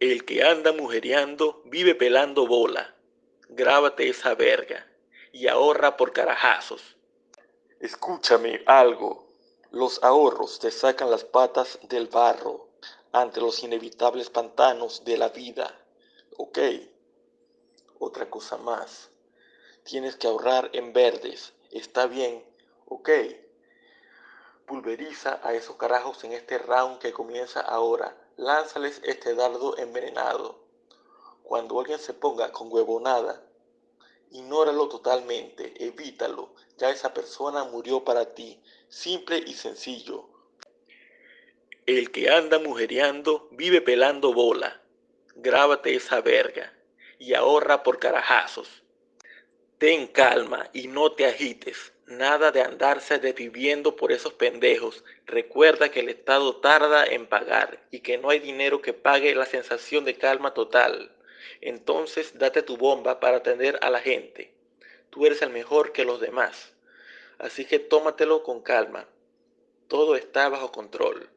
El que anda mujereando vive pelando bola. Grábate esa verga y ahorra por carajazos. Escúchame algo. Los ahorros te sacan las patas del barro ante los inevitables pantanos de la vida. ¿Ok? Otra cosa más. Tienes que ahorrar en verdes. ¿Está bien? ¿Ok? Pulveriza a esos carajos en este round que comienza ahora lánzales este dardo envenenado. Cuando alguien se ponga con huevonada, ignóralo totalmente, evítalo, ya esa persona murió para ti, simple y sencillo. El que anda mujereando vive pelando bola. Grábate esa verga y ahorra por carajazos. Ten calma y no te agites. Nada de andarse desviviendo por esos pendejos. Recuerda que el Estado tarda en pagar y que no hay dinero que pague la sensación de calma total. Entonces date tu bomba para atender a la gente. Tú eres el mejor que los demás. Así que tómatelo con calma. Todo está bajo control.